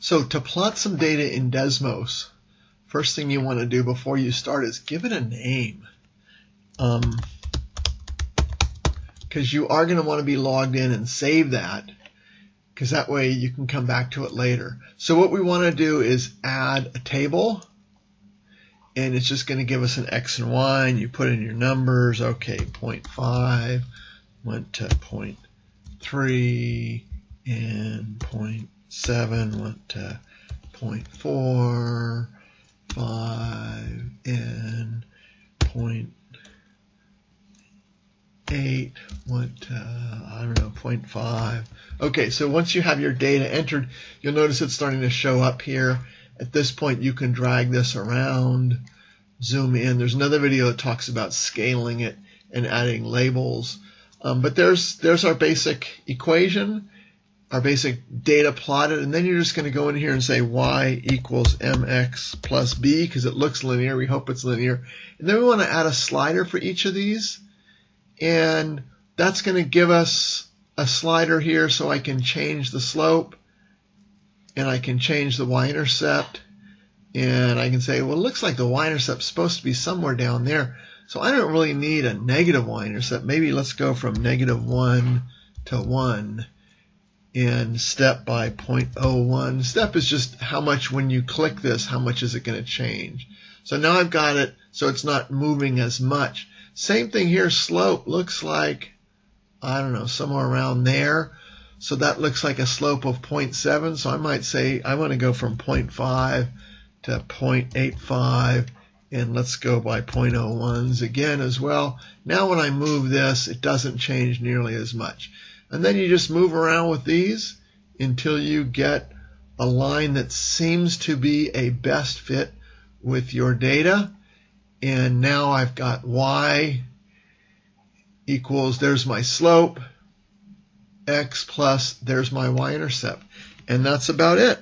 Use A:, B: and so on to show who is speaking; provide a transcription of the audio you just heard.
A: So to plot some data in Desmos, first thing you want to do before you start is give it a name. Um, because you are going to want to be logged in and save that because that way you can come back to it later. So what we want to do is add a table and it's just going to give us an X and Y and you put in your numbers. Okay, 0.5 went to 0.3 and 0.7 went to 0.4, 5 and 0.8 went to, I don't know, 0.5. Okay, so once you have your data entered, you'll notice it's starting to show up here. At this point, you can drag this around, zoom in. There's another video that talks about scaling it and adding labels. Um, but there's there's our basic equation, our basic data plotted, and then you're just going to go in here and say y equals mx plus b because it looks linear. We hope it's linear. And then we want to add a slider for each of these, and that's going to give us a slider here so I can change the slope and I can change the y-intercept and I can say, well, it looks like the y-intercept is supposed to be somewhere down there. So I don't really need a negative y-intercept. Maybe let's go from negative 1 to 1 and step by 0.01. Step is just how much when you click this, how much is it going to change. So now I've got it so it's not moving as much. Same thing here, slope looks like, I don't know, somewhere around there. So that looks like a slope of 0.7. So I might say I want to go from 0.5 to 0.85 and let's go by 0.01s again as well. Now when I move this, it doesn't change nearly as much. And then you just move around with these until you get a line that seems to be a best fit with your data. And now I've got y equals, there's my slope, x plus there's my y-intercept. And that's about it.